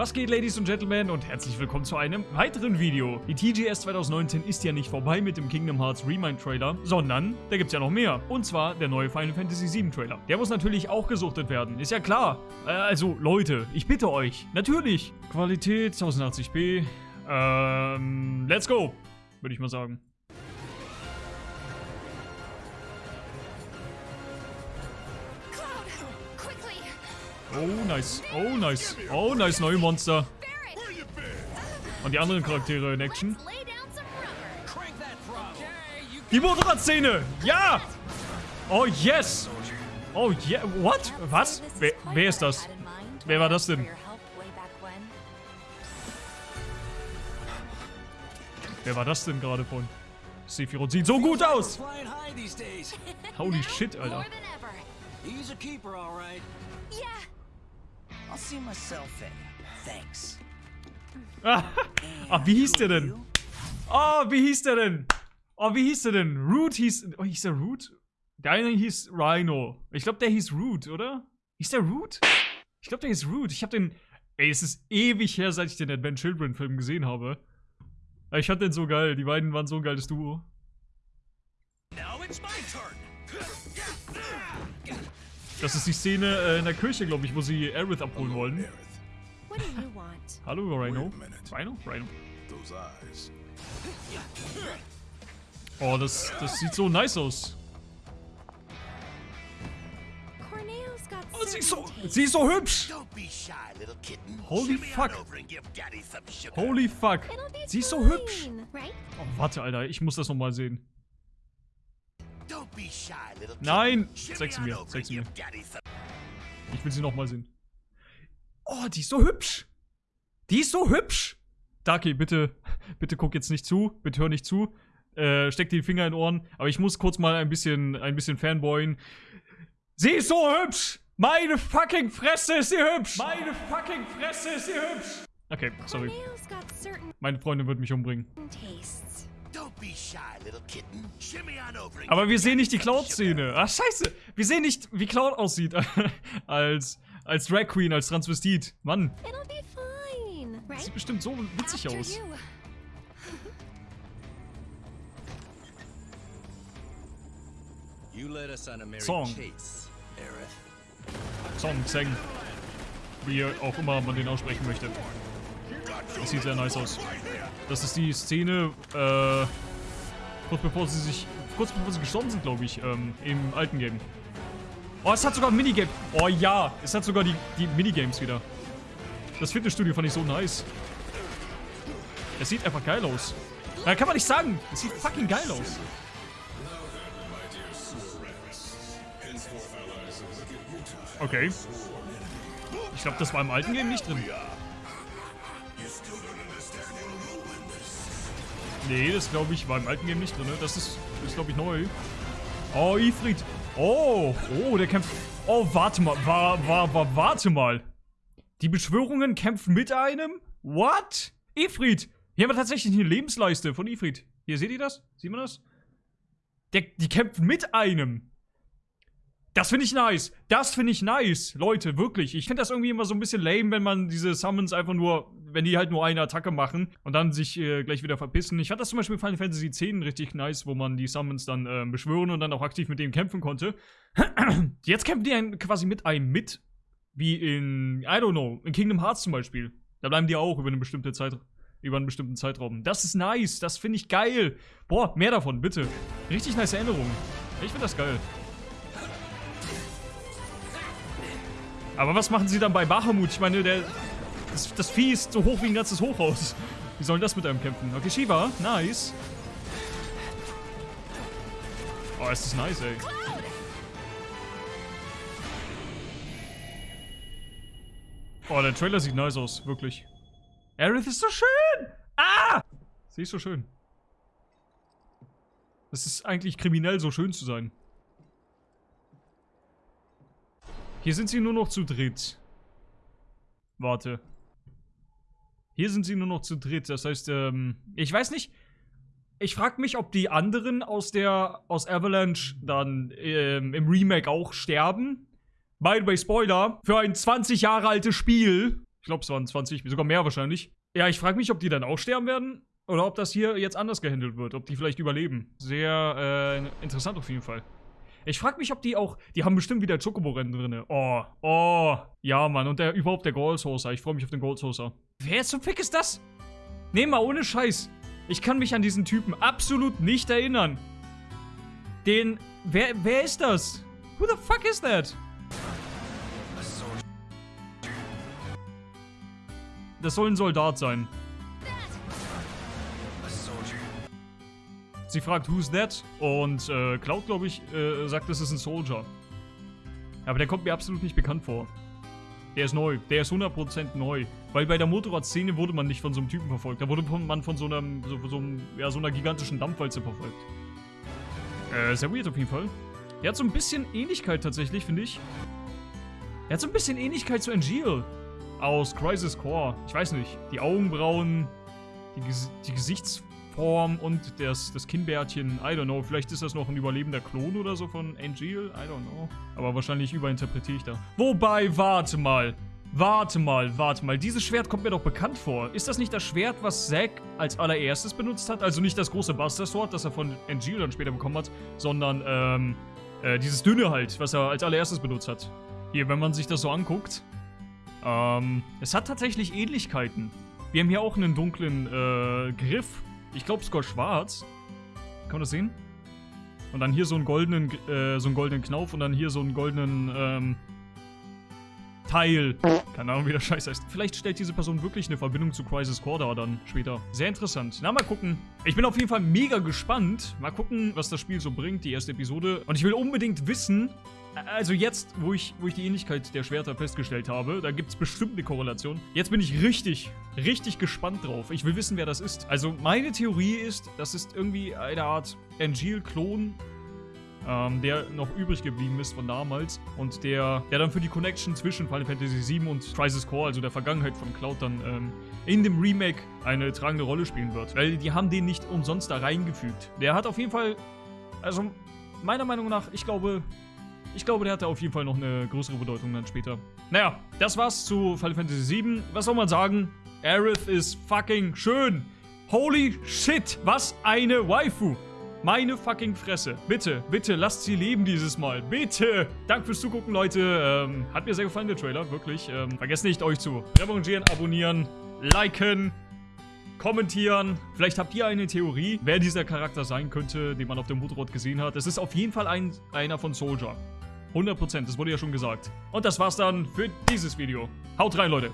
Was geht, Ladies und Gentlemen, und herzlich willkommen zu einem weiteren Video. Die TGS 2019 ist ja nicht vorbei mit dem Kingdom Hearts Remind Trailer, sondern da gibt's ja noch mehr. Und zwar der neue Final Fantasy VII Trailer. Der muss natürlich auch gesuchtet werden, ist ja klar. Äh, also, Leute, ich bitte euch, natürlich. Qualität 1080p. Ähm, let's go, würde ich mal sagen. Oh, nice. Oh, nice. Oh, nice, neue Monster. Und die anderen Charaktere in Action. Die Motorradszene! Ja! Oh, yes! Oh, yeah. What? Was? Wer, wer ist das? Wer war das denn? Wer war das denn gerade von? Sephiroth sieht so gut aus! Holy shit, Alter. He's a keeper, all right. Yeah, I'll see myself in. Thanks. Ah, ah, wie hieß der denn? Oh, wie hieß der denn? Oh, wie hieß der denn? Root hieß. Oh, hieß der Root? Der eine hieß Rhino. Ich glaube, der hieß Root, oder? Hieß der Root? Ich glaube, der hieß Root. Ich habe den. Ey, es ist ewig her, seit ich den Advent Children Film gesehen habe. Ich fand den so geil. Die beiden waren so ein geiles Duo. Now it's my turn. Das ist die Szene äh, in der Kirche, glaube ich, wo sie Aerith abholen wollen. what do you want? Hallo, Rhino. Rhino? Rhino. Those eyes. Oh, das, das sieht so nice aus. Oh, sie ist so, sie ist so hübsch. Holy fuck. Holy fuck. Sie ist so hübsch. Oh, warte, Alter. Ich muss das nochmal sehen. Nein. Zeig sie mir, zeig sie mir. Ich will sie nochmal sehen. Oh, die ist so hübsch. Die ist so hübsch. Daki, bitte, bitte guck jetzt nicht zu. Bitte hör nicht zu. Äh, steck die Finger in den Ohren. Aber ich muss kurz mal ein bisschen, ein bisschen fanboyen. Sie ist so hübsch. Meine fucking Fresse ist sie hübsch. Meine fucking Fresse ist sie hübsch. Okay, sorry. Meine Freundin wird mich umbringen. tastes. Aber wir sehen nicht die. Cloud-Szene. Ach, scheiße. Wir sehen nicht, wie Cloud aussieht. als, als Drag Queen, als Transvestit. Mann, sieht bestimmt so witzig aus. Song. Song, Zeng. Wie auch immer man den aussprechen möchte. Das sieht sehr nice aus. Das ist die Szene, äh, kurz bevor sie sich, kurz bevor sie gestorben sind, glaube ich, ähm, im alten Game. Oh, es hat sogar ein Minigame. Oh ja, es hat sogar die, die Minigames wieder. Das Fitnessstudio fand ich so nice. Es sieht einfach geil aus. Da kann man nicht sagen. Es sieht fucking geil aus. Okay. Ich glaube, das war im alten Game nicht drin. Nee, das glaube ich war im alten Game nicht drin. ne? Das ist, ist glaube ich neu. Oh, Ifrit. Oh, oh, der kämpft. Oh, warte mal, war, war, war, warte mal. Die Beschwörungen kämpfen mit einem? What? Ifrit. Hier haben wir tatsächlich eine Lebensleiste von Ifrit. Hier, seht ihr das? Sieht man das? Der, die kämpfen mit einem. Das finde ich nice. Das finde ich nice. Leute, wirklich. Ich finde das irgendwie immer so ein bisschen lame, wenn man diese Summons einfach nur, wenn die halt nur eine Attacke machen und dann sich äh, gleich wieder verpissen. Ich fand das zum Beispiel in Final Fantasy X richtig nice, wo man die Summons dann äh, beschwören und dann auch aktiv mit denen kämpfen konnte. Jetzt kämpfen die quasi mit einem mit. Wie in, I don't know, in Kingdom Hearts zum Beispiel. Da bleiben die auch über eine bestimmte Zeit, über einen bestimmten Zeitraum. Das ist nice. Das finde ich geil. Boah, mehr davon, bitte. Richtig nice Erinnerung. Ich finde das geil. Aber was machen sie dann bei Bahamut? Ich meine, der, das, das Vieh ist so hoch wie ein ganzes Hochhaus. Wie sollen das mit einem kämpfen? Okay, Shiva, nice. Oh, ist das nice, ey. Oh, der Trailer sieht nice aus, wirklich. Aerith ist so schön! Ah! Sie ist so schön. Es ist eigentlich kriminell, so schön zu sein. Hier sind sie nur noch zu dritt. Warte. Hier sind sie nur noch zu dritt. Das heißt, ähm, ich weiß nicht. Ich frage mich, ob die anderen aus der aus Avalanche dann ähm, im Remake auch sterben. By the way, Spoiler, für ein 20 Jahre altes Spiel Ich glaube, es waren 20, sogar mehr wahrscheinlich. Ja, ich frage mich, ob die dann auch sterben werden. Oder ob das hier jetzt anders gehandelt wird. Ob die vielleicht überleben. Sehr äh, interessant auf jeden Fall. Ich frage mich, ob die auch. Die haben bestimmt wieder Chocobo-Rennen drin. Oh, oh. Ja, Mann. Und der überhaupt der Gold Saucer. Ich freue mich auf den Gold Saucer. Wer zum Fick ist das? Nee, mal ohne Scheiß. Ich kann mich an diesen Typen absolut nicht erinnern. Den. Wer, wer ist das? Who the fuck is that? Das soll ein Soldat sein. Sie fragt, who's that? Und äh, Cloud, glaube ich, äh, sagt, das ist ein Soldier. Aber der kommt mir absolut nicht bekannt vor. Der ist neu. Der ist 100% neu. Weil bei der Motorradszene wurde man nicht von so einem Typen verfolgt. Da wurde man von so, einem, so, so, einem, ja, so einer gigantischen Dampfwalze verfolgt. Äh, sehr weird auf jeden Fall. Der hat so ein bisschen Ähnlichkeit tatsächlich, finde ich. Er hat so ein bisschen Ähnlichkeit zu Angeal aus Crisis Core. Ich weiß nicht. Die Augenbrauen, die, Ges die Gesichtsform und das, das Kinnbärtchen. I don't know. Vielleicht ist das noch ein überlebender Klon oder so von Angeal. I don't know. Aber wahrscheinlich überinterpretiere ich da. Wobei, warte mal. Warte mal, warte mal. Dieses Schwert kommt mir doch bekannt vor. Ist das nicht das Schwert, was Zack als allererstes benutzt hat? Also nicht das große Buster Sword, das er von Angeal dann später bekommen hat, sondern ähm, äh, dieses dünne halt, was er als allererstes benutzt hat. Hier, wenn man sich das so anguckt. Ähm, es hat tatsächlich Ähnlichkeiten. Wir haben hier auch einen dunklen äh, Griff. Ich glaube sogar schwarz. Kann man das sehen? Und dann hier so einen goldenen, äh, so einen goldenen Knauf und dann hier so einen goldenen, ähm, Teil. Keine Ahnung, wie der Scheiß heißt. Vielleicht stellt diese Person wirklich eine Verbindung zu Crisis Core da dann später. Sehr interessant. Na, mal gucken. Ich bin auf jeden Fall mega gespannt. Mal gucken, was das Spiel so bringt, die erste Episode. Und ich will unbedingt wissen, also jetzt, wo ich, wo ich die Ähnlichkeit der Schwerter festgestellt habe, da gibt es bestimmt eine Korrelation. Jetzt bin ich richtig, richtig gespannt drauf. Ich will wissen, wer das ist. Also meine Theorie ist, das ist irgendwie eine Art Angeal-Klon ähm, der noch übrig geblieben ist von damals und der, der dann für die Connection zwischen Final Fantasy VII und Crisis Core, also der Vergangenheit von Cloud, dann ähm, in dem Remake eine tragende Rolle spielen wird. Weil die haben den nicht umsonst da reingefügt. Der hat auf jeden Fall, also meiner Meinung nach, ich glaube, ich glaube, der hatte auf jeden Fall noch eine größere Bedeutung dann später. Naja, das war's zu Final Fantasy VII. Was soll man sagen? Aerith ist fucking schön. Holy shit, was eine Waifu. Meine fucking Fresse. Bitte, bitte, lasst sie leben dieses Mal. Bitte. Danke fürs Zugucken, Leute. Ähm, hat mir sehr gefallen, der Trailer. Wirklich. Ähm, vergesst nicht, euch zu revanchieren, abonnieren, liken, kommentieren. Vielleicht habt ihr eine Theorie, wer dieser Charakter sein könnte, den man auf dem Motorrad gesehen hat. Es ist auf jeden Fall ein, einer von Soldier. 100%, das wurde ja schon gesagt. Und das war's dann für dieses Video. Haut rein, Leute.